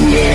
Yeah.